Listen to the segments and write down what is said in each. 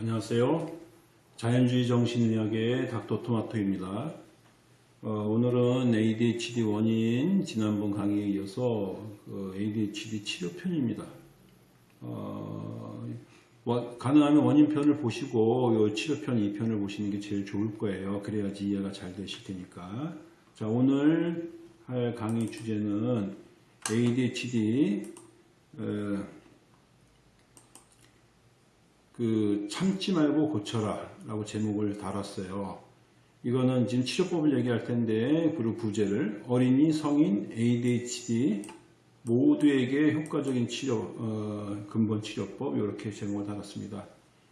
안녕하세요. 자연주의 정신의학의 닥터토마토입니다. 어, 오늘은 ADHD 원인 지난번 강의에 이어서 그 ADHD 치료편입니다. 어, 와- 가능하면 원인편을 보시고 요 치료편 2편을 보시는 게 제일 좋을 거예요. 그래야지 이해가 잘 되실 테니까. 자, 오늘 할 강의 주제는 ADHD 어, 그 참지 말고 고쳐라 라고 제목을 달았어요. 이거는 지금 치료법을 얘기할 텐데 그리고 부제를 어린이, 성인, ADHD 모두에게 효과적인 치료 어, 근본 치료법 이렇게 제목을 달았습니다.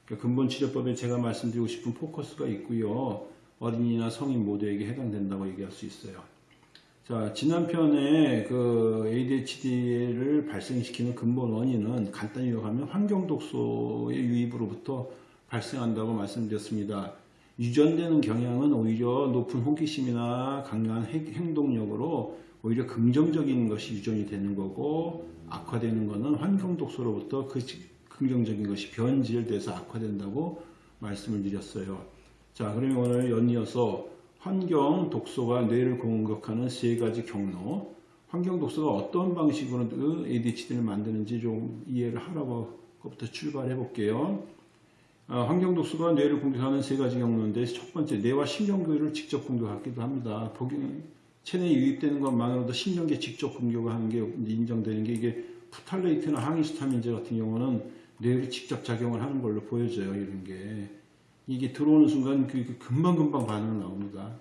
그러니까 근본 치료법에 제가 말씀드리고 싶은 포커스가 있고요. 어린이나 성인 모두에게 해당된다고 얘기할 수 있어요. 자, 지난 편에 그 ADHD를 발생시키는 근본 원인은 간단히 요약하면 환경 독소의 유입으로부터 발생한다고 말씀드렸습니다. 유전되는 경향은 오히려 높은 호기심이나 강한 행- 행동력으로 오히려 긍정적인 것이 유전이 되는 거고 악화되는 것은 환경 독소로부터 그 지- 긍정적인 것이 변질돼서 악화된다고 말씀을 드렸어요. 자, 그러면 오늘 연이어서 환경 독소가 뇌를 공격하는 세 가지 경로, 환경 독소가 어떤 방식으로 그 ADHD를 만드는지 좀 이해를 하라고 것부터 출발해 볼게요. 아, 환경 독소가 뇌를 공격하는 세 가지 경로인데 첫 번째 뇌와 신경계를 직접 공격하기도 합니다. 체내에 유입되는 것만으로도 신경계 직접 공격을 하는 게 인정되는 게 이게 푸탈레이트나 항히스타민제 같은 경우는 뇌를 직접 작용을 하는 걸로 보여져요. 이런 게 이게 들어오는 순간 금방금방 반응 나옵니다.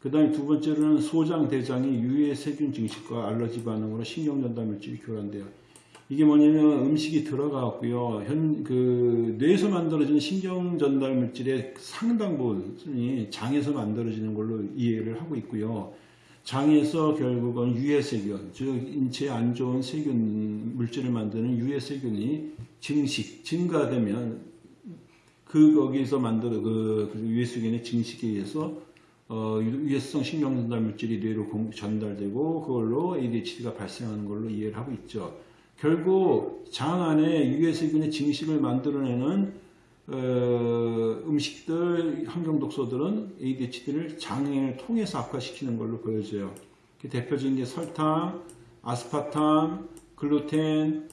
그 다음에 두 번째로는 소장, 대장이 유해 세균 증식과 알러지 반응으로 신경전달 물질이 교란돼요. 이게 뭐냐면 음식이 들어가고요. 현, 그, 뇌에서 만들어지는 신경전달 물질의 상당 부분이 장에서 만들어지는 걸로 이해를 하고 있고요. 장에서 결국은 유해 세균, 즉, 인체에 안 좋은 세균, 물질을 만드는 유해 세균이 증식, 증가되면 그, 거기서 만들어, 그, 그 유해 세균의 증식에 의해서 어, 유해성 신경전달 물질이 뇌로 공- 전달되고 그걸로 ADHD가 발생하는 걸로 이해를 하고 있죠. 결국 장 안에 유해세균의 증식을 만들어내는 어, 음식들, 환경독소들은 ADHD를 장을 통해서 악화시키는 걸로 보여져요. 그 대표적인 게 설탕, 아스파탐, 글루텐,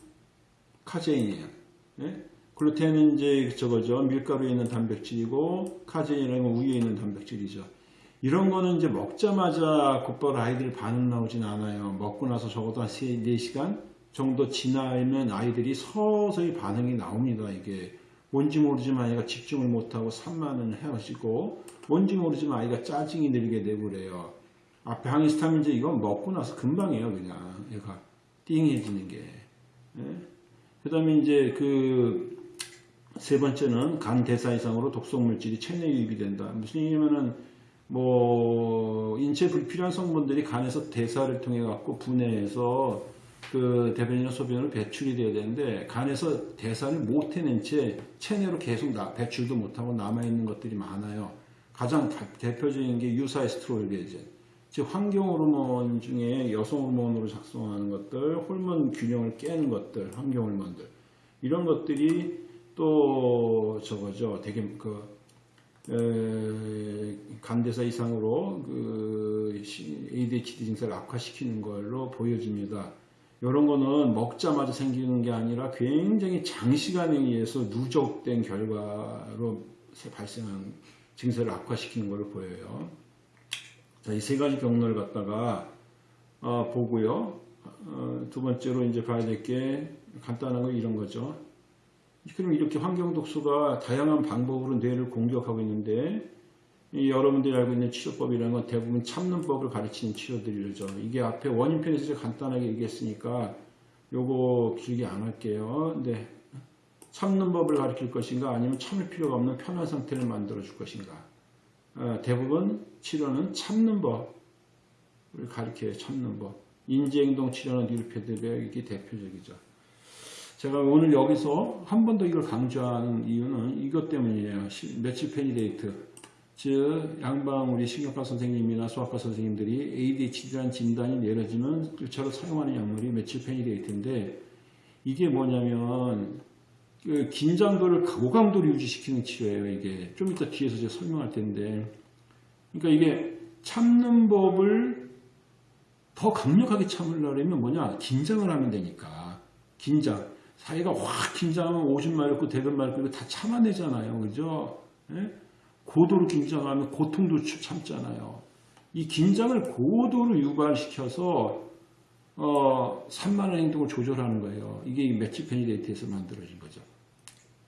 카제인이에요. 예? 글루텐은 이제 저거죠. 밀가루에 있는 단백질이고 카제인은 우유에 있는 단백질이죠. 이런 거는 이제 먹자마자 곧바로 아이들 반응 나오진 않아요. 먹고 나서 적어도 한 3, 4시간 정도 지나면 아이들이 서서히 반응이 나옵니다. 이게 뭔지 모르지만 아이가 집중을 못하고 산만해지고 뭔지 모르지만 아이가 짜증이 늘게 되고 그래요. 앞에 항히스타민제 이건 먹고 나서 금방이에요. 그냥 얘가 띵해지는 게. 그 다음에 이제 그 세 번째는 간 대사 이상으로 독성 물질이 체내 유입이 된다. 무슨 얘기냐면은 뭐 인체 불필요한 성분들이 간에서 대사를 통해 갖고 분해해서 그 대변이나 소변으로 배출이 돼야 되는데 간에서 대사를 못 해낸 채 체내로 계속 나- 배출도 못하고 남아 있는 것들이 많아요. 가장 다- 대표적인 게 유사 에스트로겐, 즉 환경 호르몬 중에 여성 호르몬으로 작동하는 것들, 호르몬 균형을 깨는 것들, 환경 호르몬들 이런 것들이 또 저거죠. 되게 그 에, 간대사 이상으로 그 시- ADHD 증세를 악화시키는 걸로 보여집니다. 이런 거는 먹자마자 생기는 게 아니라 굉장히 장시간에 의해서 누적된 결과로 발생한 증세를 악화시키는 걸로 보여요. 자, 이 세 가지 경로를 갖다가 어, 보고요. 어, 두 번째로 이제 봐야 될 게 간단한 거 이런 거죠. 그럼 이렇게 환경 독소가 다양한 방법으로 뇌를 공격하고 있는데 이 여러분들이 알고 있는 치료법이라는 건 대부분 참는 법을 가르치는 치료들이죠. 이게 앞에 원인편에서 제가 간단하게 얘기했으니까 요거 길게 안 할게요. 근데 참는 법을 가르칠 것인가 아니면 참을 필요가 없는 편한 상태를 만들어 줄 것인가. 어, 대부분 치료는 참는 법을 가르쳐요. 참는 법. 인지행동 치료는 neurofeedback이 대표적이죠. 제가 오늘 여기서 한 번 더 이걸 강조하는 이유는 이것 때문이에요. 시- 며칠 페니데이트. 즉, 양방 우리 신경과 선생님이나 소아과 선생님들이 ADHD라는 진단이 내려지면 1차로 사용하는 약물이 methylphenidate인데 이게 뭐냐면 그 긴장도를 고강도로 유지시키는 치료예요. 이게 좀 이따 뒤에서 제가 설명할 텐데, 그러니까 이게 참는 법을 더 강력하게 참으려면 뭐냐? 긴장을 하면 되니까. 긴장. 사이가 확 긴장하면 오줌 대변 마렵고 이거 다 참아내잖아요. 그죠? 예? 고도로 긴장하면 고통도 참잖아요. 이 긴장을 고도로 유발시켜서 어, 산만한 행동을 조절하는 거예요. 이게 이 methylphenidate에서 만들어진 거죠.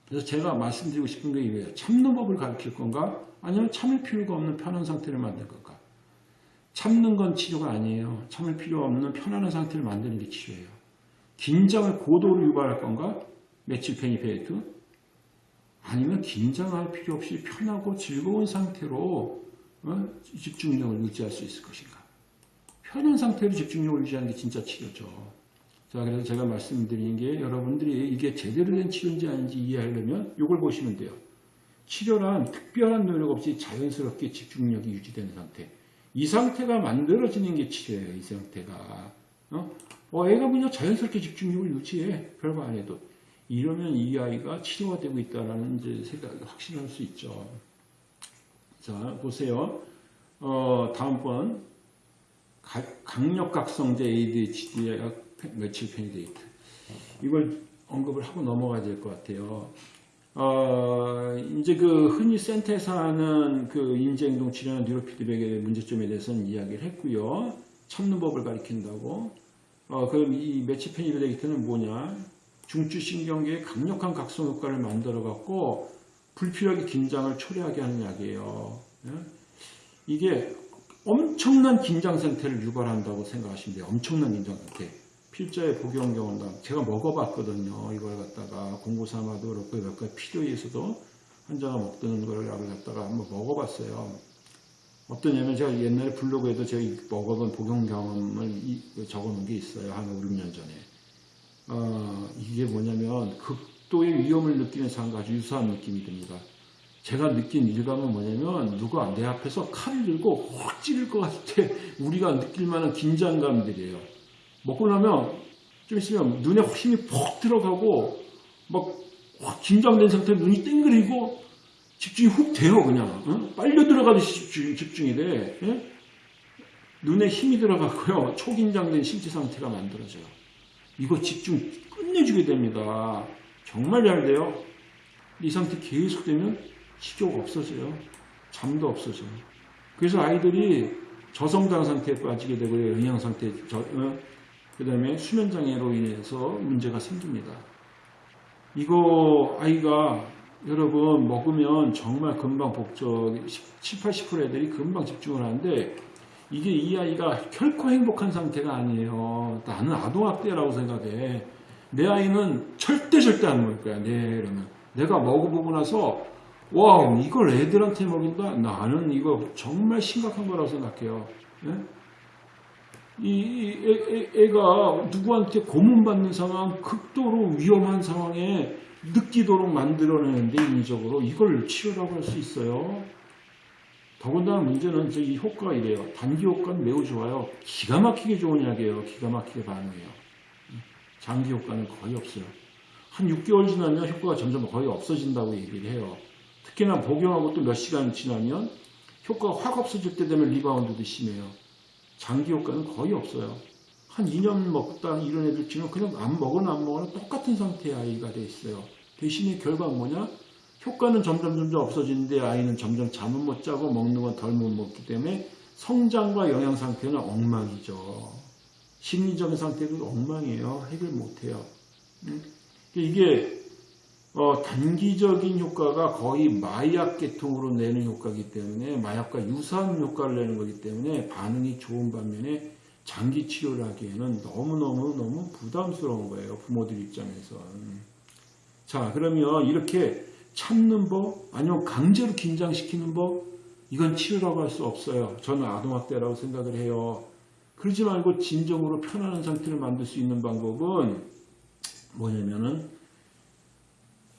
그래서 제가 말씀드리고 싶은 게 이거예요. 참는 법을 가르칠 건가? 아니면 참을 필요가 없는 편한 상태를 만들 건가? 참는 건 치료가 아니에요. 참을 필요 없는 편안한 상태를 만드는 게 치료예요. 긴장을 고도로 유발할 건가? 매치 페니페이트? 아니면 긴장할 필요 없이 편하고 즐거운 상태로 어? 집중력을 유지할 수 있을 것인가? 편한 상태로 집중력을 유지하는 게 진짜 치료죠. 자, 그래서 제가 말씀드리는 게 여러분들이 이게 제대로 된 치료인지 아닌지 이해하려면 이걸 보시면 돼요. 치료란 특별한 노력 없이 자연스럽게 집중력이 유지되는 상태. 이 상태가 만들어지는 게 치료예요. 이 상태가. 어? 어, 애가 그냥 자연스럽게 집중력을 유지해. 별거 안 해도. 이러면 이 아이가 치료가 되고 있다는 이제 생각, 확신할 수 있죠. 자, 보세요. 어, 다음번 강력각성제 ADHD의 methylphenidate. 이걸 언급을 하고 넘어가야 될 것 같아요. 어, 이제 그 흔히 센터에서 하는 그 인지행동 치료나 neurofeedback의 문제점에 대해서는 이야기를 했고요. 참는 법을 가리킨다고. 어, 그럼 이 methylphenidate는 뭐냐? 중추신경계에 강력한 각성 효과를 만들어 갖고 불필요하게 긴장을 초래하게 하는 약이에요. 예? 이게 엄청난 긴장 상태를 유발한다고 생각하시면 돼요. 엄청난 긴장 상태. 필자의 복용 경험담. 제가 먹어봤거든요. 이걸 갖다가 공부 삼아도 그렇고 몇 가지 필요해서도 환자가 먹던 걸 갖다가 한번 먹어봤어요. 어떠냐면 제가 옛날에 블로그에도 제가 먹어본 복용 경험을 적어놓은 게 있어요. 한 5, 6년 전에. 어, 이게 뭐냐면 극도의 위험을 느끼는 상과 아주 유사한 느낌이 듭니다. 제가 느낀 일감은 뭐냐면 누가 내 앞에서 칼을 들고 확 찌를 것 같을 때 우리가 느낄 만한 긴장감들이에요. 먹고 나면 좀 있으면 눈에 힘이 퍽 들어가고 막 확 긴장된 상태로 눈이 땡그리고 집중이 훅 돼요 그냥 응? 빨려 들어가듯이 집중, 집중이 돼 응? 눈에 힘이 들어가고요 초긴장된 신체 상태가 만들어져요 이거 집중 끝내주게 됩니다 정말 잘 돼요 이 상태 계속 되면 식욕 없어져요. 잠도 없어져요. 그래서 아이들이 저성장 상태에 빠지게 되고요. 영양 상태, 어, 그 다음에 수면장애로 인해서 문제가 생깁니다. 이거 아이가 여러분 먹으면 정말 금방 복적 7, 80% 애들이 금방 집중을 하는데 이게 이 아이가 결코 행복한 상태가 아니에요. 나는 아동학대라고 생각해. 내 아이는 절대 절대 안 먹을 거야. 네, 이러면. 내가 먹어보고 나서 와 이걸 애들한테 먹인다? 나는 이거 정말 심각한 거라고 생각해요. 예? 이 애, 가 누구한테 고문받는 상황, 극도로 위험한 상황에 느끼도록 만들어내는데 인위적으로 이걸 치료라고 할 수 있어요. 더군다나 문제는 이 효과가 이래요. 단기 효과는 매우 좋아요. 기가 막히게 좋은 약이에요. 기가 막히게 반응해요. 장기 효과는 거의 없어요. 한 6개월 지나면 효과가 점점 거의 없어진다고 얘기를 해요. 특히나 복용하고 또 몇 시간 지나면 효과가 확 없어질 때 되면 리바운드도 심해요. 장기 효과는 거의 없어요. 한 2년 먹다 이런 애들 치면 그냥 안 먹거나 안 먹거나 똑같은 상태의 아이가 돼 있어요. 대신에 결과는 뭐냐? 효과는 점점 점점 없어지는데 아이는 점점 잠은 못 자고 먹는 건 덜 못 먹기 때문에 성장과 영양 상태는 엉망이죠. 심리적인 상태도 엉망이에요. 해결 못 해요. 이게 어, 단기적인 효과가 거의 마약 계통으로 내는 효과이기 때문에 마약과 유사한 효과를 내는 거기 때문에 반응이 좋은 반면에 장기 치료를 하기에는 너무너무너무 부담스러운 거예요. 부모들 입장에서. 자, 그러면 이렇게 참는 법, 아니면 강제로 긴장시키는 법, 이건 치료라고 할 수 없어요. 저는 아동학대라고 생각을 해요. 그러지 말고 진정으로 편안한 상태를 만들 수 있는 방법은 뭐냐면은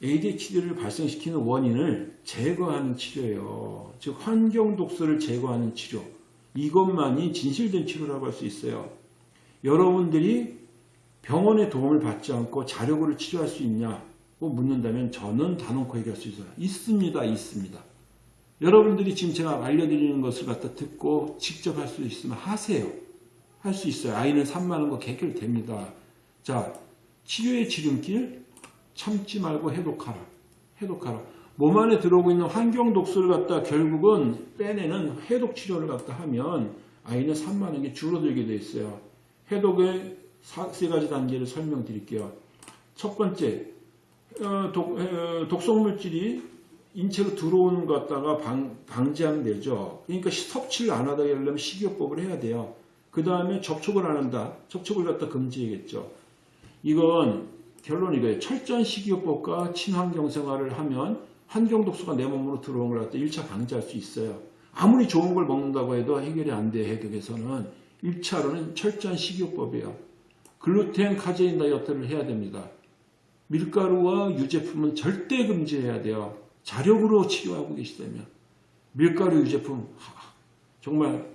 ADHD를 발생시키는 원인을 제거하는 치료예요. 즉 환경 독소를 제거하는 치료. 이것만이 진실된 치료라고 할 수 있어요. 여러분들이 병원의 도움을 받지 않고 자력으로 치료할 수 있냐? 묻는다면 저는 단언코 얘기할 수 있어요. 있습니다. 있습니다. 여러분들이 지금 제가 알려드리는 것을 갖다 듣고 직접 할 수 있으면 하세요. 할 수 있어요. 아이는 산만한 거 해결됩니다. 자, 치료의 지름길 참지 말고 해독하라. 해독하라. 몸 안에 들어오고 있는 환경 독소를 갖다 결국은 빼내는 해독 치료를 갖다 하면 아이는 산만한 게 줄어들게 돼 있어요. 해독의 세 가지 단계를 설명드릴게요. 첫 번째, 어, 독, 어, 독성물질이 인체로 들어오는 것 갖다가 방, 방지하면 되죠. 그러니까 섭취를 안 하다 하려면 식이요법을 해야 돼요. 그 다음에 접촉을 안 한다. 접촉을 갖다 금지해야겠죠. 이건 결론 이 거예요. 철저한 식이요법과 친환경 생활을 하면 환경 독소가 내 몸으로 들어오는 걸 갖다 1차 방지할 수 있어요. 아무리 좋은 걸 먹는다고 해도 해결이 안 돼, 해독에서는. 1차로는 철저한 식이요법이에요. 글루텐, 카제인 다이어트를 해야 됩니다. 밀가루와 유제품은 절대 금지해야 돼요. 자력으로 치료하고 계시다면. 밀가루 유제품, 하, 정말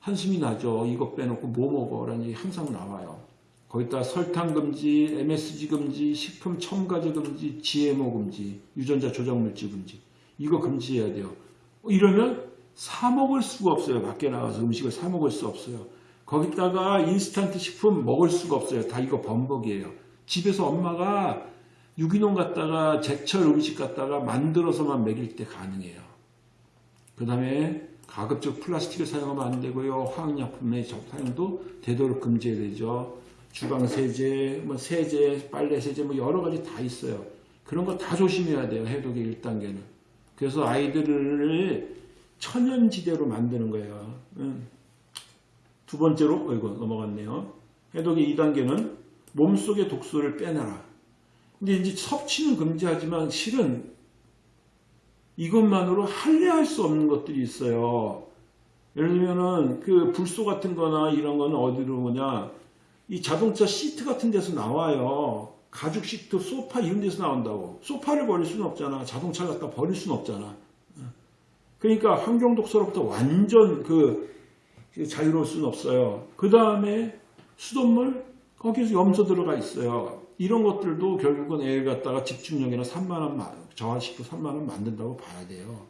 한숨이 나죠. 이거 빼놓고 뭐 먹어? 라는 얘기 항상 나와요. 거기다 설탕 금지, MSG 금지, 식품 첨가제 금지, GMO 금지, 유전자 조작 물질 금지. 이거 금지해야 돼요. 이러면 사 먹을 수가 없어요. 밖에 나가서 음식을 사 먹을 수 없어요. 거기다가 인스턴트 식품 먹을 수가 없어요. 다 이거 범벅이에요. 집에서 엄마가 유기농 갖다가 제철 음식 갖다가 만들어서만 먹일 때 가능해요. 그 다음에 가급적 플라스틱을 사용하면 안 되고요. 화학약품의 사용도 되도록 금지해야 되죠. 주방세제, 뭐 세제, 빨래세제 뭐 여러 가지 다 있어요. 그런 거 다 조심해야 돼요. 해독의 1단계는. 그래서 아이들을 천연지대로 만드는 거예요. 두 번째로, 어이구, 넘어갔네요. 해독의 2단계는 몸속의 독소를 빼내라. 근데 이제 섭취는 금지하지만 실은 이것만으로 할례할 수 없는 것들이 있어요. 예를 들면은 그 불소 같은 거나 이런 거는 어디로 오냐. 이 자동차 시트 같은 데서 나와요. 가죽 시트, 소파 이런 데서 나온다고. 소파를 버릴 수는 없잖아. 자동차를 갖다 버릴 수는 없잖아. 그러니까 환경 독소로부터 완전 그 자유로울 수는 없어요. 그 다음에 수돗물 거기에서 염소 들어가 있어요. 이런 것들도 결국은 애를 갖다가 집중력이나 산만한 저하시키고 산만한 만든다고 봐야 돼요.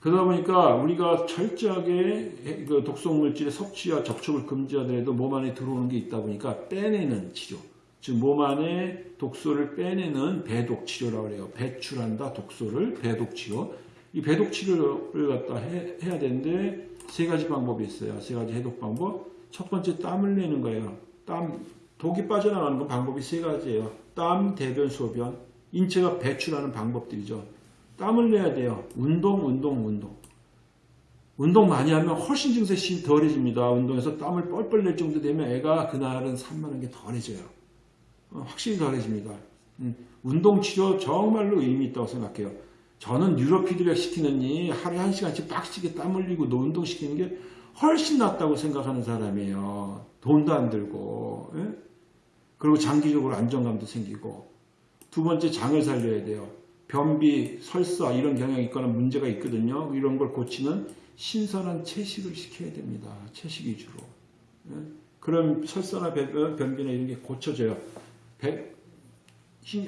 그러다 보니까 우리가 철저하게 그 독성물질의 섭취와 접촉을 금지하더라도 몸 안에 들어오는 게 있다 보니까 빼내는 치료. 즉 몸 안에 독소를 빼내는 배독 치료라고 그래요. 배출한다 독소를 배독 치료. 이 배독 치료를 갖다 해, 해야 되는데 세 가지 방법이 있어요. 세 가지 해독 방법. 첫 번째 땀을 내는 거예요. 땀 독이 빠져나가는 건 방법이 세 가지예요. 땀, 대변, 소변. 인체가 배출하는 방법들이죠. 땀을 내야 돼요. 운동, 운동, 운동. 운동 많이 하면 훨씬 증세시 덜해집니다. 운동에서 땀을 뻘뻘 낼 정도 되면 애가 그날은 산만한 게 덜해져요. 어, 확실히 덜해집니다. 음, 운동 치료 정말로 의미 있다고 생각해요. 저는 뉴로 피드백 시키느니 하루에 한 시간씩 빡시게 땀 흘리고 운동 시키는 게 훨씬 낫다고 생각하는 사람이에요. 돈도 안 들고. 예? 그리고 장기적으로 안정감도 생기고. 두 번째 장을 살려야 돼요. 변비, 설사 이런 경향이 있거나 문제가 있거든요. 이런 걸 고치는 신선한 채식을 시켜야 됩니다. 채식 위주로. 예? 그럼 설사나 변비나 이런 게 고쳐져요.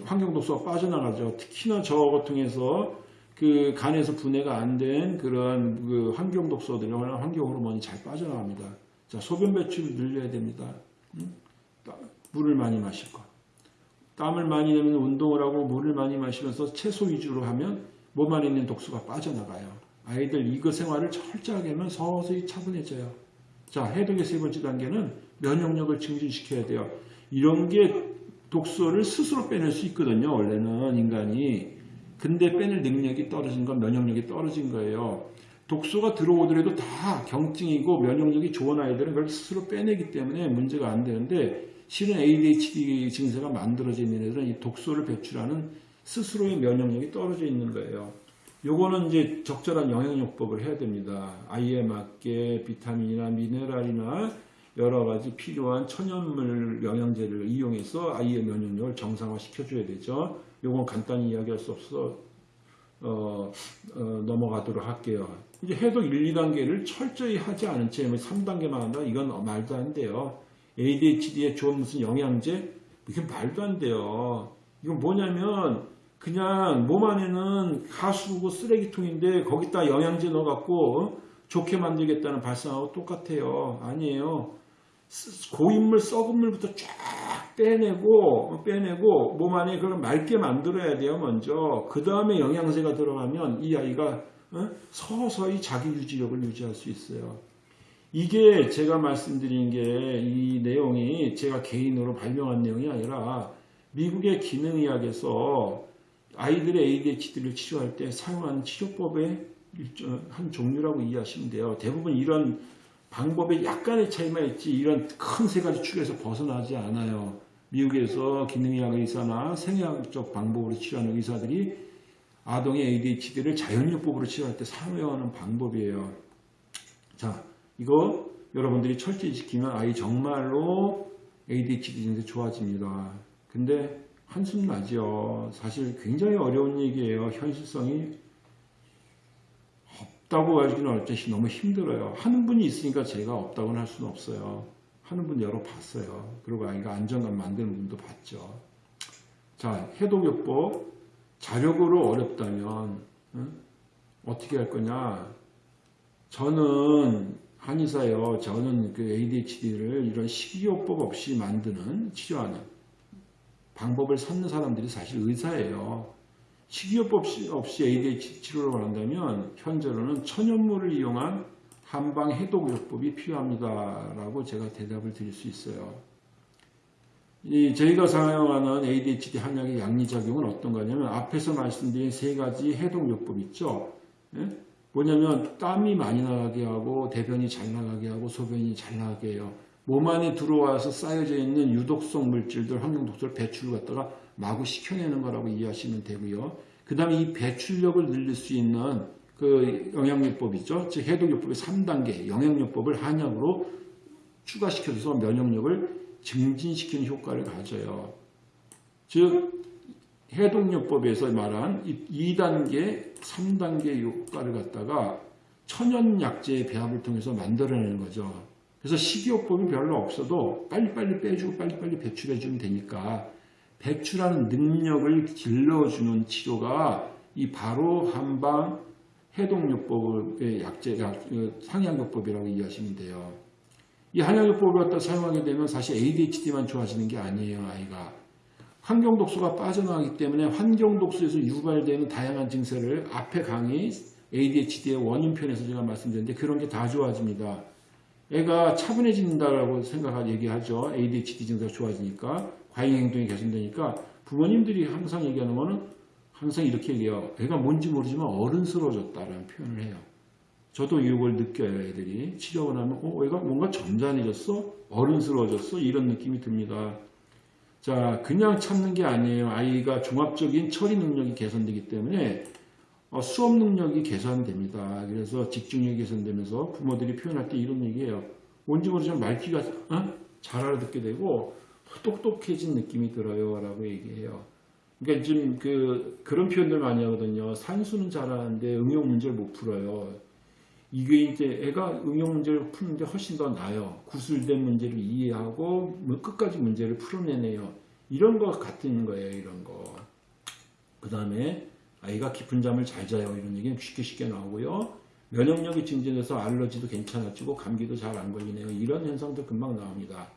환경독소가 빠져나가죠. 특히나 저거 통해서 그 간에서 분해가 안 된 그런 그 환경 독소들이 환경 호르몬이 잘 빠져나갑니다. 자, 소변 배출을 늘려야 됩니다. 음? 물을 많이 마실 것. 땀을 많이 내면 운동을 하고 물을 많이 마시면서 채소 위주로 하면 몸 안에 있는 독소가 빠져나가요. 아이들 이거 생활을 철저하게 하면 서서히 차분해져요. 자, 해독의 세 번째 단계는 면역력을 증진시켜야 돼요. 이런 게 독소를 스스로 빼낼 수 있거든요. 원래는 인간이. 근데 빼낼 능력이 떨어진 건 면역력이 떨어진 거예요. 독소가 들어오더라도 다 경증이고 면역력이 좋은 아이들은 그걸 스스로 빼내기 때문에 문제가 안 되는데 실은 ADHD 증세가 만들어져 있는 애들은 이 독소를 배출하는 스스로의 면역력이 떨어져 있는 거예요. 요거는 이제 적절한 영양요법을 해야 됩니다. 아이에 맞게 비타민이나 미네랄이나 여러 가지 필요한 천연물 영양제를 이용해서 아이의 면역력을 정상화 시켜줘야 되죠. 요건 간단히 이야기할 수 없어 어, 어, 넘어가도록 할게요. 이제 해독 1, 2단계를 철저히 하지 않은 채 3단계만 뭐 한다? 이건 말도 안 돼요. ADHD에 좋은 무슨 영양제? 이게 말도 안 돼요. 이건 뭐냐면 그냥 몸 안에는 가수고 쓰레기통인데 거기다 영양제 넣어갖고 어? 좋게 만들겠다는 발상하고 똑같아요. 아니에요. 쓰- 고인물 썩은 물부터 쫙 빼내고 빼내고 몸 안에 그걸 맑게 만들어야 돼요 먼저 그 다음에 영양제가 들어가면 이 아이가 어? 서서히 자기 유지력을 유지할 수 있어요 이게 제가 말씀드린 게 이 내용이 제가 개인으로 발명한 내용이 아니라 미국의 기능의학에서 아이들의 ADHD를 치료할 때 사용하는 치료법의 한 종류라고 이해하시면 돼요. 대부분 이런 방법에 약간의 차이만 있지 이런 큰 세 가지 축에서 벗어나지 않아요. 미국에서 기능의학 의사나 생의학적 방법으로 치료하는 의사들이 아동의 ADHD를 자연요법으로 치료할 때 사용하는 방법이에요. 자, 이거 여러분들이 철저히 지키면 아이 정말로 ADHD 증세 좋아집니다. 근데 한숨 나죠. 사실 굉장히 어려운 얘기예요. 현실성이 없다고 하기는 어차피 너무 힘들어요. 하는 분이 있으니까 제가 없다고는 할 수는 없어요. 하는 분 여러 봤어요. 그리고 아이가 안정감 만드는 분도 봤죠. 자, 해독요법 자력으로 어렵다면 응? 어떻게 할 거냐? 저는 한의사요. 저는 그 ADHD를 이런 식이요법 없이 만드는 치료하는 방법을 찾는 사람들이 사실 의사예요. 식이요법 없이- ADHD 치료를 한다면 현재로는 천연물을 이용한 한방 해독요법이 필요합니다 라고 제가 대답을 드릴 수 있어요. 이 저희가 사용하는 ADHD 한약의 양리작용은 어떤 거냐면 앞에서 말씀드린 세 가지 해독요법 있죠. 예? 뭐냐면 땀이 많이 나가게 하고 대변이 잘 나가게 하고 소변이 잘 나가게 해요. 몸 안에 들어와서 쌓여져 있는 유독성 물질들, 환경독소를 배출을 갖다가 마구 식혀내는 거라고 이해하시면 되고요. 그 다음에 이 배출력을 늘릴 수 있는 그 영양요법 있죠. 즉 해독요법의 3단계 영양요법을 한약으로 추가시켜줘서 면역력을 증진시키는 효과를 가져요. 즉 해독요법에서 말한 이 2단계, 3단계 효과를 갖다가 천연약재의 배합을 통해서 만들어내는 거죠. 그래서 식이요법이 별로 없어도 빨리빨리 빼주고 빨리빨리 배출해주면 되니까 배출하는 능력을 길러주는 치료가 이 바로 한방 해독요법의 약재, 상향요법이라고 이해하시면 돼요. 이 한약요법을 갖다 사용하게 되면 사실 ADHD만 좋아지는 게 아니에요, 아이가. 환경 독소가 빠져나가기 때문에 환경 독소에서 유발되는 다양한 증세를 앞에 강의 ADHD의 원인편에서 제가 말씀드렸는데 그런 게 다 좋아집니다. 애가 차분해진다라고 생각하고 얘기하죠. ADHD 증세가 좋아지니까 과잉 행동이 개선되니까 부모님들이 항상 얘기하는 거는 항상 이렇게 얘기해요. 애가 뭔지 모르지만 어른스러워졌다라는 표현을 해요. 저도 이걸 느껴요, 애들이. 치료하고 나면, 어, 애가 뭔가 점잖해졌어? 어른스러워졌어? 이런 느낌이 듭니다. 자, 그냥 참는 게 아니에요. 아이가 종합적인 처리 능력이 개선되기 때문에 어, 수업 능력이 개선됩니다. 그래서 집중력이 개선되면서 부모들이 표현할 때 이런 얘기예요. 뭔지 모르지만 말귀가 어? 잘 알아듣게 되고 똑똑해진 느낌이 들어요. 라고 얘기해요. 그러니까 지금 그, 그런 표현들 많이 하거든요. 산수는 잘하는데 응용 문제를 못 풀어요. 이게 이제 애가 응용 문제를 푸는데 훨씬 더 나아요. 구술된 문제를 이해하고 뭐 끝까지 문제를 풀어내네요. 이런 거 같은 거예요. 이런 거. 그 다음에 아이가 깊은 잠을 잘 자요. 이런 얘기는 쉽게 쉽게 나오고요. 면역력이 증진돼서 알러지도 괜찮아지고 감기도 잘 안 걸리네요. 이런 현상도 금방 나옵니다.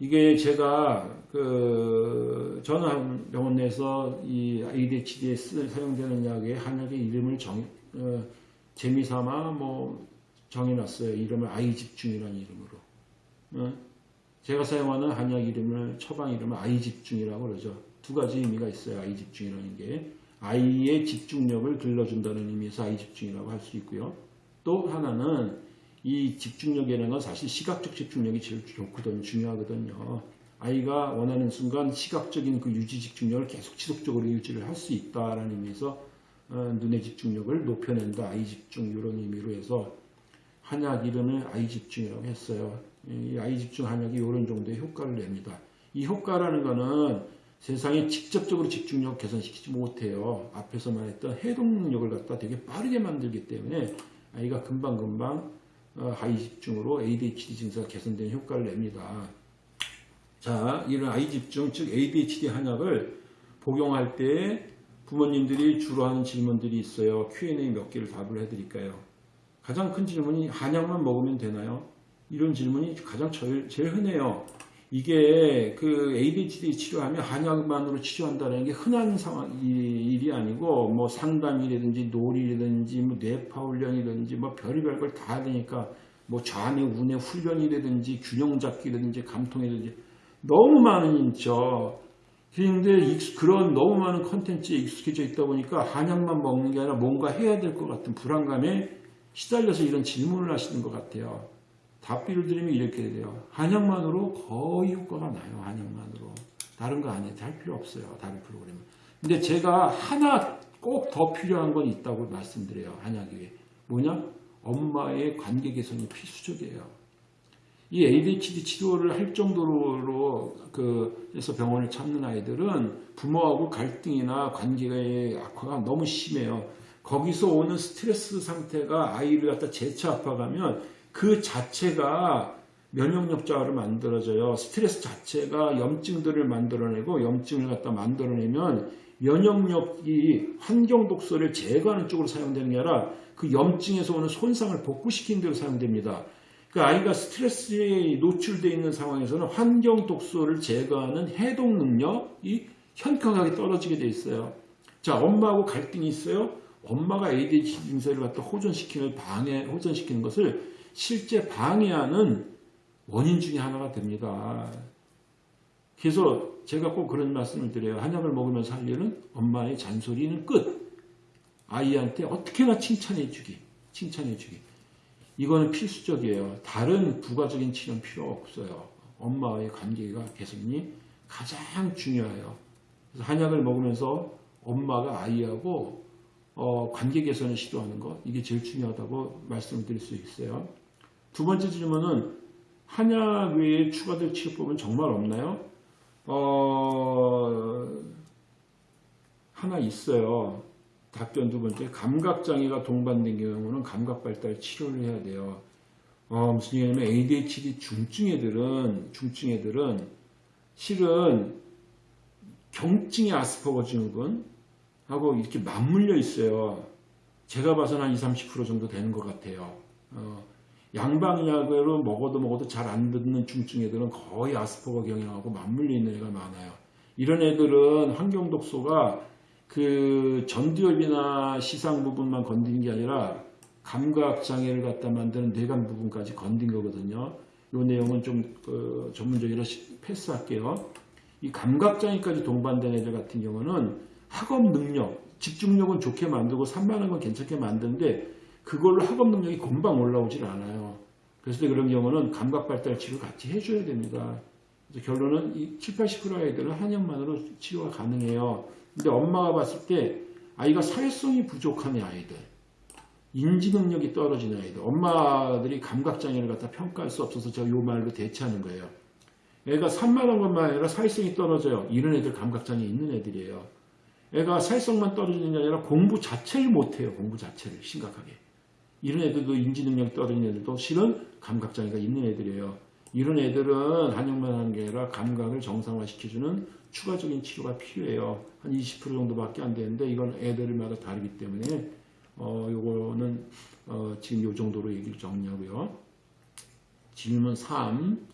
이게 제가 그 저는 한 병원 내에서 이 ADHD에 쓰- 사용되는 약의 한약의 이름을 정 어, 재미삼아 뭐 정해놨어요. 이름을 아이 집중이라는 이름으로. 어? 제가 사용하는 한약 이름을 처방 이름을 아이 집중이라고 그러죠. 두 가지 의미가 있어요. 아이 집중이라는 게 아이의 집중력을 길러준다는 의미에서 아이 집중이라고 할 수 있고요. 또 하나는 이 집중력이라는 건 사실 시각적 집중력이 제일 좋거든요. 중요하거든요. 아이가 원하는 순간 시각적인 그 유지 집중력을 계속 지속적으로 유지를 할 수 있다라는 의미에서 어, 눈의 집중력을 높여낸다. 아이 집중 이런 의미로 해서 한약 이름을 아이 집중이라고 했어요. 이 아이 집중 한약이 이런 정도의 효과를 냅니다. 이 효과라는 거는 세상에 직접적으로 집중력 개선시키지 못해요. 앞에서 말했던 해독 능력을 갖다 되게 빠르게 만들기 때문에 아이가 금방금방 어, 아이 집중으로 ADHD 증세가 개선되는 효과를 냅니다. 자, 이런 아이 집중, 즉 ADHD 한약을 복용할 때 부모님들이 주로 하는 질문들이 있어요. Q&A 몇 개를 답을 해드릴까요? 가장 큰 질문이 한약만 먹으면 되나요? 이런 질문이 가장 제일, 제일 흔해요. 이게 그 ADHD 치료하면 한약만으로 치료한다는 게 흔한 상황 이- 일이 아니고 뭐 상담이라든지 놀이라든지 뭐 뇌파 훈련이라든지 뭐 별의별 걸다 하니까 뭐 좌뇌 우뇌 훈련이라든지 균형 잡기라든지 감통이라든지 너무 많은 있 죠. 그런데 그런 너무 많은 컨텐츠에 익숙해져 있다 보니까 한약만 먹는 게 아니라 뭔가 해야 될 것 같은 불안감에 시달려서 이런 질문을 하시는 것 같아요. 답비를 드리면 이렇게 돼요. 한약만으로 거의 효과가 나요. 한약만으로. 다른 거 아니에요. 할 필요 없어요. 다른 프로그램은. 근데 제가 하나 꼭 더 필요한 건 있다고 말씀드려요. 한약이. 뭐냐? 엄마의 관계 개선이 필수적이에요. 이 ADHD 치료를 할 정도로 그 해서 병원을 찾는 아이들은 부모하고 갈등이나 관계의 악화가 너무 심해요. 거기서 오는 스트레스 상태가 아이를 갖다 재차 아파가면 그 자체가 면역력 저하를 만들어져요. 스트레스 자체가 염증들을 만들어내고 염증을 갖다 만들어내면 면역력이 환경 독소를 제거하는 쪽으로 사용되는 게 아니라 그 염증에서 오는 손상을 복구시키는 데로 사용됩니다. 그 아이가 스트레스에 노출되어 있는 상황에서는 환경 독소를 제거하는 해독 능력이 현격하게 떨어지게 돼 있어요. 자, 엄마하고 갈등이 있어요. 엄마가 ADHD 증세를 갖다 호전시키는 방해, 호전시키는 것을 실제 방해하는 원인 중에 하나가 됩니다. 그래서 제가 꼭 그런 말씀을 드려요. 한약을 먹으면서 할 일은 엄마의 잔소리는 끝. 아이한테 어떻게나 칭찬해 주기. 칭찬해 주기. 이거는 필수적이에요. 다른 부가적인 치료는 필요 없어요. 엄마와의 관계가 개선이 가장 중요해요. 그래서 한약을 먹으면서 엄마가 아이하고 어, 관계 개선을 시도하는 것 이게 제일 중요하다고 말씀을 드릴 수 있어요. 두 번째 질문은 한약 외에 추가될 치료법은 정말 없나요? 어, 하나 있어요. 답변 두 번째, 감각장애가 동반된 경우는 감각발달 치료를 해야 돼요. 어, 무슨 얘기냐면 ADHD 중증 애들은, 중증 애들은 실은 경증의 아스퍼거 증후군 하고 이렇게 맞물려 있어요. 제가 봐서는 한 20, 30% 정도 되는 것 같아요. 어, 양방약으로 먹어도 먹어도 잘 안 듣는 중증 애들은 거의 아스퍼거 경향하고 맞물려 있는 애가 많아요. 이런 애들은 환경 독소가 그 전두엽이나 시상 부분만 건드린 게 아니라 감각 장애를 갖다 만드는 뇌관 부분까지 건든 거거든요. 이 내용은 좀 그, 전문적이라 시- 패스할게요. 이 감각 장애까지 동반된 애들 같은 경우는 학업 능력, 집중력은 좋게 만들고 산만한 건 괜찮게 만드는데 그걸로 학업 능력이 금방 올라오질 않아요. 그래서 그런 경우는 감각 발달 치료 같이 해줘야 됩니다. 결론은 이 7, 80% 아이들은 한약만으로 치료가 가능해요. 근데 엄마가 봤을 때 아이가 사회성이 부족한 아이들, 인지 능력이 떨어지는 아이들, 엄마들이 감각 장애를 갖다 평가할 수 없어서 제가 요 말로 대체하는 거예요. 애가 산만한 것만 아니라 사회성이 떨어져요. 이런 애들 감각 장애 있는 애들이에요. 애가 사회성만 떨어지는 게 아니라 공부 자체를 못해요. 공부 자체를 심각하게. 이런 애들도 인지 능력이 떨어지는 애들도 실은 감각 장애가 있는 애들이에요. 이런 애들은 한약만 하는 게 아니라 감각을 정상화시켜주는 추가적인 치료가 필요해요. 한 20% 정도밖에 안 되는데 이건 애들마다 다르기 때문에 어 요거는 어 지금 요 정도로 얘기를 정리하고요. 질문 3.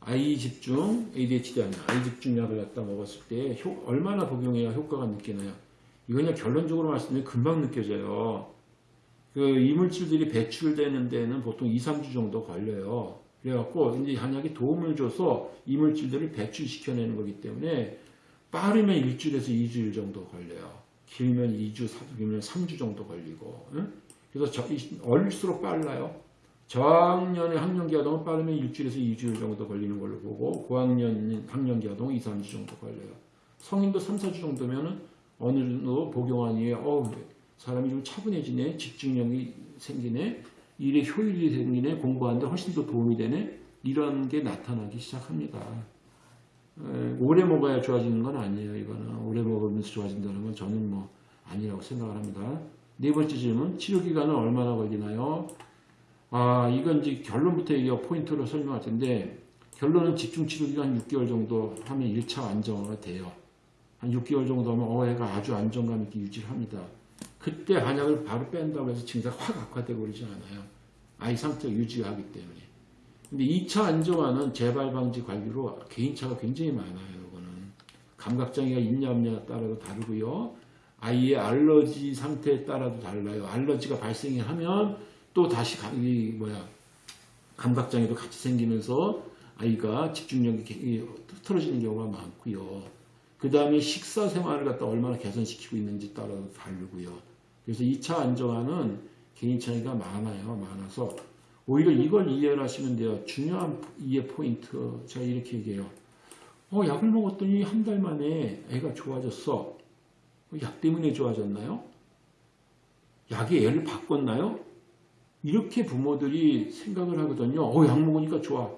아이 집중 ADHD 아니야. 아이 집중 약을 갖다 먹었을 때 효- 얼마나 복용해야 효과가 느끼나요? 이거 그냥 결론적으로 말씀드리면 금방 느껴져요. 그 이물질들이 배출되는 데는 보통 2, 3주 정도 걸려요. 그래갖고 이제 한약이 도움을 줘서 이물질들을 배출시켜내는 거기 때문에 빠르면 일주일에서 2주일 정도 걸려요. 길면 2주, 길면 3주 정도 걸리고. 응? 그래서 저, 이- 어릴수록 빨라요. 저학년의 학년기 아동은 빠르면 일주일에서 2주일 정도 걸리는 걸로 보고 고학년 학년기 아동은 2, 3주 정도 걸려요. 성인도 3, 4주 정도면은 어느 정도 복용한 이후에 어 사람이 좀 차분해지네, 집중력이 생기네, 일에 효율이 생기네, 공부하는데 훨씬 더 도움이 되네, 이런 게 나타나기 시작합니다. 에, 오래 먹어야 좋아지는 건 아니에요. 이거는 오래 먹으면서 좋아진다는 건 저는 뭐 아니라고 생각을 합니다. 네 번째 질문, 치료 기간은 얼마나 걸리나요? 아, 이건 이제 결론부터 얘기하고 포인트로 설명할 텐데 결론은 집중치료기가 한 6개월 정도 하면 1차 안정화가 돼요. 한 6개월 정도 하면 어, 애가 아주 안정감 있게 유지를 합니다. 그때 한약을 바로 뺀다고 해서 증세가 확 악화되고 그러지 않아요. 아이 상태가 유지가 하기 때문에. 근데 2차 안정화는 재발 방지 관리로 개인차가 굉장히 많아요. 이거는 감각장애가 있냐 없냐에 따라도 다르고요. 아이의 알러지 상태에 따라도 달라요. 알러지가 발생하면 또 다시 가- 이 뭐야 감각장애도 같이 생기면서 아이가 집중력이 흐트러지는 경우가 많고요. 그 다음에 식사 생활을 갖다 얼마나 개선시키고 있는지 따라서 다르고요. 그래서 2차 안정화는 개인 차이가 많아요. 많아서 오히려 이걸 이해를 하시면 돼요. 중요한 이해 포인트. 제가 이렇게 얘기해요. 어, 약을 먹었더니 한 달 만에 애가 좋아졌어. 약 때문에 좋아졌나요? 약의 애를 바꿨나요? 이렇게 부모들이 생각을 하거든요. 어, 약 먹으니까 좋아.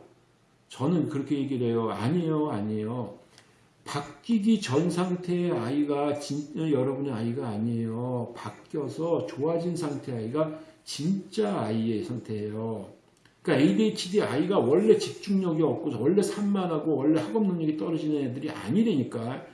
저는 그렇게 얘기를 해요. 아니에요, 아니에요. 바뀌기 전 상태의 아이가 진, 여러분의 아이가 아니에요. 바뀌어서 좋아진 상태의 아이가 진짜 아이의 상태예요. 그러니까 ADHD 아이가 원래 집중력이 없고 원래 산만하고 원래 학업 능력이 떨어지는 애들이 아니라니까.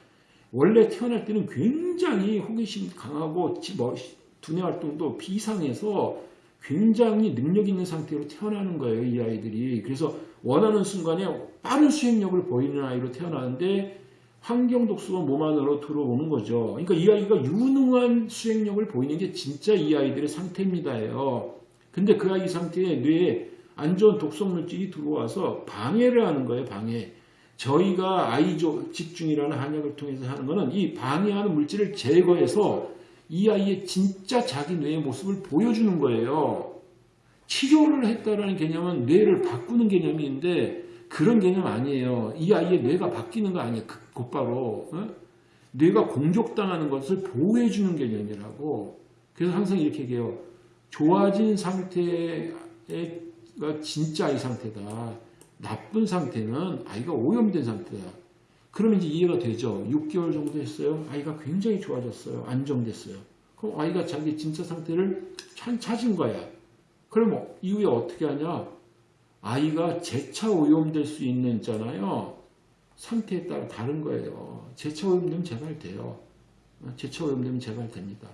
원래 태어날 때는 굉장히 호기심 강하고 지- 뭐, 두뇌 활동도 비상해서 굉장히 능력 있는 상태로 태어나는 거예요, 이 아이들이. 그래서 원하는 순간에 빠른 수행력을 보이는 아이로 태어나는데 환경 독소가 몸 안으로 들어오는 거죠. 그러니까 이 아이가 유능한 수행력을 보이는 게 진짜 이 아이들의 상태입니다요. 근데 그 아이 상태에 뇌에 안 좋은 독성 물질이 들어와서 방해를 하는 거예요, 방해. 저희가 아이조 집중이라는 한약을 통해서 하는 거는 이 방해하는 물질을 제거해서 이 아이의 진짜 자기 뇌의 모습을 보여주는 거예요. 치료를 했다라는 개념은 뇌를 바꾸는 개념인데 그런 개념 아니에요. 이 아이의 뇌가 바뀌는 거 아니에요. 그- 곧바로 어? 뇌가 공격당하는 것을 보호해주는 개념이라고. 그래서 항상 이렇게 얘기해요. 좋아진 상태가 진짜 아이 상태다. 나쁜 상태는 아이가 오염된 상태다. 그러면 이제 이해가 되죠. 6개월 정도 했어요. 아이가 굉장히 좋아졌어요. 안정됐어요. 그럼 아이가 자기 진짜 상태를 참 찾은 거야. 그럼 어- 이후에 어떻게 하냐? 아이가 재차 오염될 수 있는 있잖아요. 상태에 따라 다른 거예요. 재차 오염되면 재발돼요. 어, 재차 오염되면 재발됩니다.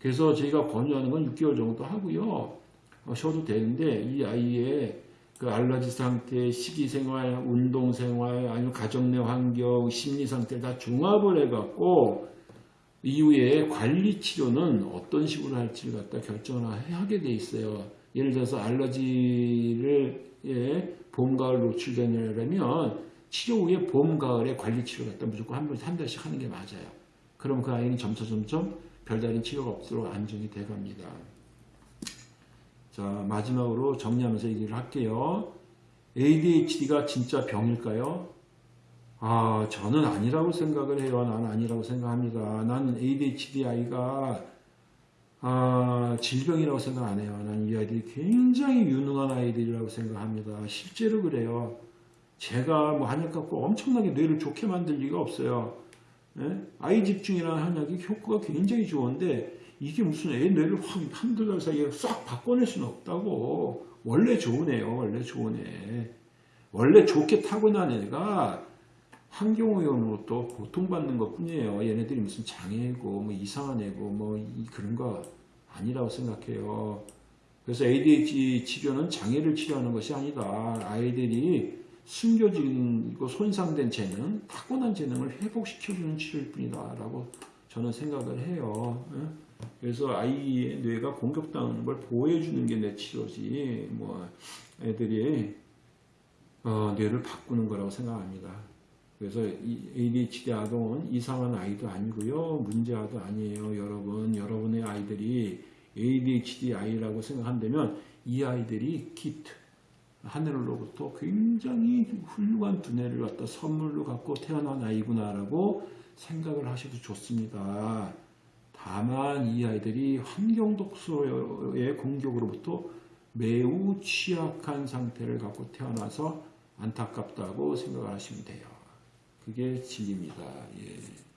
그래서 저희가 권유하는 건 6개월 정도 하고요. 어, 쉬어도 되는데 이 아이의 그 알러지 상태, 식이 생활, 운동 생활, 아니면 가정 내 환경, 심리 상태를 다 종합을 해갖고 이후에 관리 치료는 어떤 식으로 할지를 갖다 결정을 하게 돼 있어요. 예를 들어서 알러지를 예, 봄, 가을 노출되려면 치료 후에 봄, 가을에 관리 치료 갖다 무조건 한, 번, 한 달씩 하는 게 맞아요. 그럼 그 아이는 점차 점점 별다른 치료가 없도록 안정이 돼 갑니다. 자, 마지막으로 정리하면서 얘기를 할게요. ADHD가 진짜 병일까요? 아, 저는 아니라고 생각을 해요. 나는 아니라고 생각합니다. 나는 ADHD 아이가 아, 질병이라고 생각 안 해요. 나는 이 아이들이 굉장히 유능한 아이들이라고 생각합니다. 실제로 그래요. 제가 뭐 한약 갖고 엄청나게 뇌를 좋게 만들 리가 없어요. 예? 아이 집중이라는 한약이 효과가 굉장히 좋은데 이게 무슨 애 뇌를 확 한두 달 사이에 싹 바꿔낼 수는 없다고. 원래 좋은 애요. 원래 좋은 애. 원래 좋게 타고난 애가 환경오염으로 또 고통받는 것 뿐이에요. 얘네들이 무슨 장애고, 뭐 이상한 애고, 뭐 이- 그런 거 아니라고 생각해요. 그래서 ADHD 치료는 장애를 치료하는 것이 아니다. 아이들이 숨겨지고 손상된 재능, 타고난 재능을 회복시켜주는 치료일 뿐이다. 라고 저는 생각을 해요. 예? 그래서 아이의 뇌가 공격당하는 걸 보호해주는 게 내 치료지. 뭐 애들이 어, 뇌를 바꾸는 거라고 생각합니다. 그래서 이 ADHD 아동은 이상한 아이도 아니고요. 문제아도 아니에요. 여러분, 여러분의 아이들이 ADHD 아이라고 생각한다면 이 아이들이 기트, 하늘로부터 굉장히 훌륭한 두뇌를 갖다 선물로 갖고 태어난 아이구나라고 생각을 하셔도 좋습니다. 다만 이 아이들이 환경 독소의 공격으로부터 매우 취약한 상태를 갖고 태어나서 안타깝다고 생각을 하시면 돼요. 그게 진리입니다. 예.